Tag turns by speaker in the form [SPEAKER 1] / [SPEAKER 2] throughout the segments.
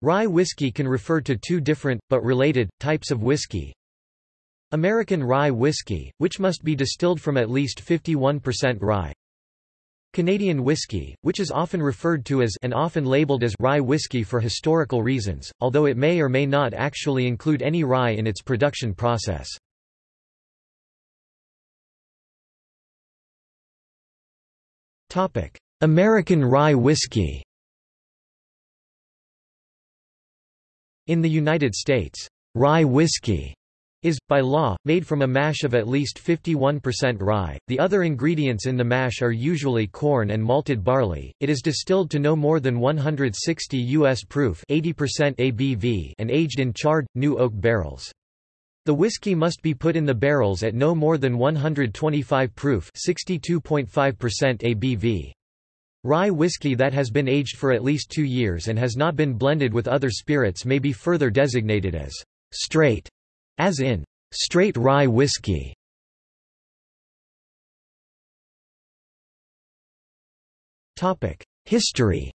[SPEAKER 1] Rye whiskey can refer to two different, but related, types of whiskey. American rye whiskey, which must be distilled from at least 51% rye. Canadian whiskey, which is often referred to as and often labeled as rye whiskey for historical reasons, although it may or may not actually include any rye in its production process. American rye whiskey In the United States, rye whiskey is, by law, made from a mash of at least 51% rye. The other ingredients in the mash are usually corn and malted barley. It is distilled to no more than 160 US proof, 80% ABV, and aged in charred new oak barrels. The whiskey must be put in the barrels at no more than 125 proof, 62.5% ABV. Rye whiskey that has been aged for at least two years and has not been blended with other spirits may be further designated as straight, as in straight rye whiskey. History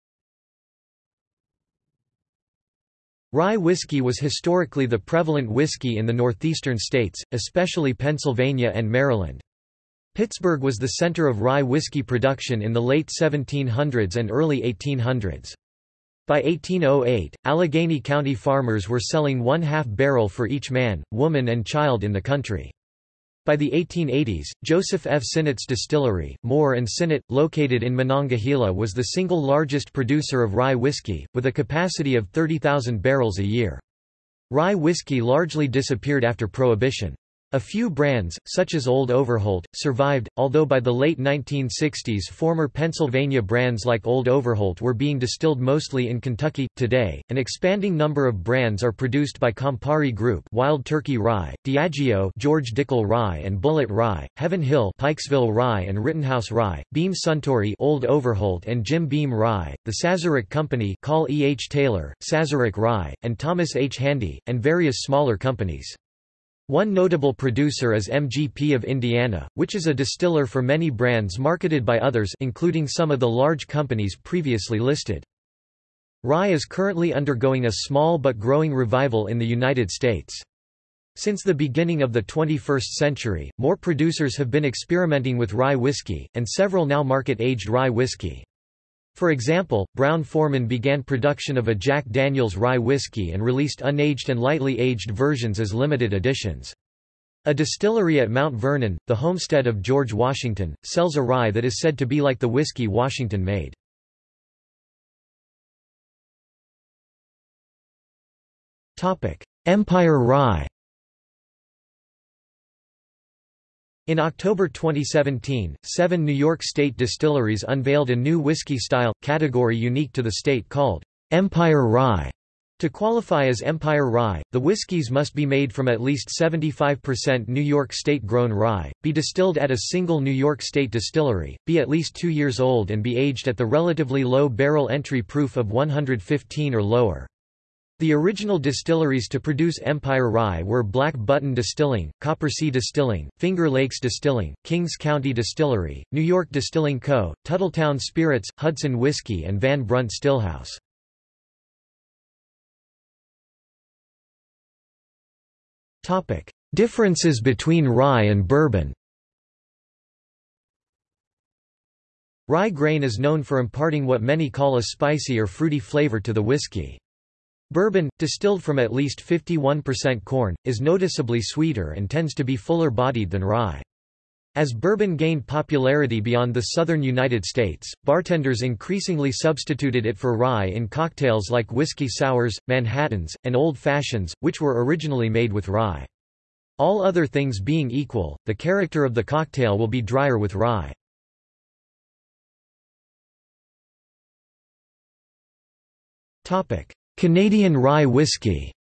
[SPEAKER 1] Rye whiskey was historically the prevalent whiskey in the northeastern states, especially Pennsylvania and Maryland. Pittsburgh was the center of rye whiskey production in the late 1700s and early 1800s. By 1808, Allegheny County farmers were selling one half barrel for each man, woman and child in the country. By the 1880s, Joseph F. Sinnott's distillery, Moore and Sinnott, located in Monongahela was the single largest producer of rye whiskey, with a capacity of 30,000 barrels a year. Rye whiskey largely disappeared after Prohibition. A few brands, such as Old Overholt, survived, although by the late 1960s former Pennsylvania brands like Old Overholt were being distilled mostly in Kentucky. Today, an expanding number of brands are produced by Campari Group Wild Turkey Rye, Diageo George Dickel Rye and Bulleit Rye, Heaven Hill Pikesville Rye and Rittenhouse Rye, Beam Suntory Old Overholt and Jim Beam Rye, the Sazerac Company Call E. H. Taylor, Sazerac Rye, and Thomas H. Handy, and various smaller companies. One notable producer is MGP of Indiana, which is a distiller for many brands marketed by others including some of the large companies previously listed. Rye is currently undergoing a small but growing revival in the United States. Since the beginning of the 21st century, more producers have been experimenting with rye whiskey, and several now market aged rye whiskey. For example, Brown-Forman began production of a Jack Daniel's rye whiskey and released unaged and lightly aged versions as limited editions. A distillery at Mount Vernon, the homestead of George Washington, sells a rye that is said to be like the whiskey Washington made. Empire Rye In October 2017, seven New York State distilleries unveiled a new whiskey style, category unique to the state called Empire Rye. To qualify as Empire Rye, the whiskies must be made from at least 75% New York State-grown rye, be distilled at a single New York State distillery, be at least two years old and be aged at the relatively low barrel entry proof of 115 or lower. The original distilleries to produce Empire Rye were Black Button Distilling, Coppersea Distilling, Finger Lakes Distilling, Kings County Distillery, New York Distilling Co., Tuthilltown Spirits, Hudson Whiskey and Van Brunt Stillhouse. Differences between rye and bourbon Rye grain is known for imparting what many call a spicy or fruity flavor to the whiskey. Bourbon, distilled from at least 51% corn, is noticeably sweeter and tends to be fuller-bodied than rye. As bourbon gained popularity beyond the southern United States, bartenders increasingly substituted it for rye in cocktails like whiskey sours, Manhattans, and Old Fashions, which were originally made with rye. All other things being equal, the character of the cocktail will be drier with rye. Topic: Canadian rye whiskey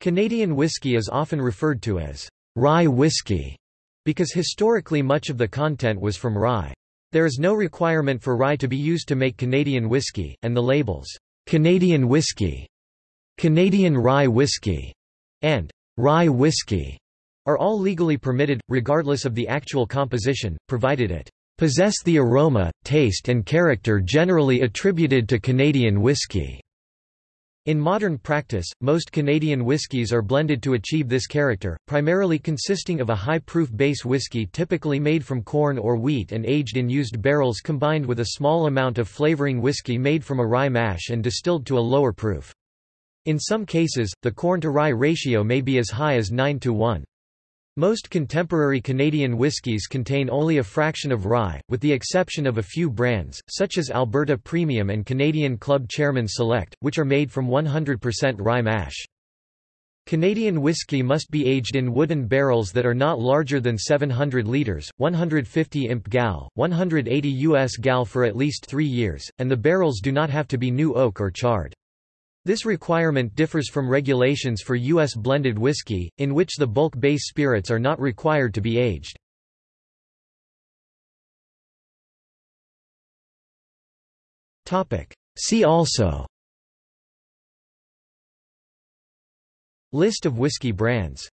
[SPEAKER 1] Canadian whiskey is often referred to as rye whiskey because historically much of the content was from rye. There is no requirement for rye to be used to make Canadian whiskey, and the labels, Canadian whiskey, Canadian rye whiskey, and rye whiskey are all legally permitted, regardless of the actual composition, provided it possess the aroma, taste and character generally attributed to Canadian whisky. In modern practice, most Canadian whiskies are blended to achieve this character, primarily consisting of a high-proof base whiskey typically made from corn or wheat and aged in used barrels combined with a small amount of flavoring whiskey made from a rye mash and distilled to a lower proof. In some cases, the corn-to-rye ratio may be as high as 9 to 1. Most contemporary Canadian whiskies contain only a fraction of rye, with the exception of a few brands, such as Alberta Premium and Canadian Club Chairman Select, which are made from 100% rye mash. Canadian whiskey must be aged in wooden barrels that are not larger than 700 litres, 150 imp gal, 180 US gal for at least three years, and the barrels do not have to be new oak or charred. This requirement differs from regulations for U.S. blended whiskey, in which the bulk base spirits are not required to be aged. See also List of whiskey brands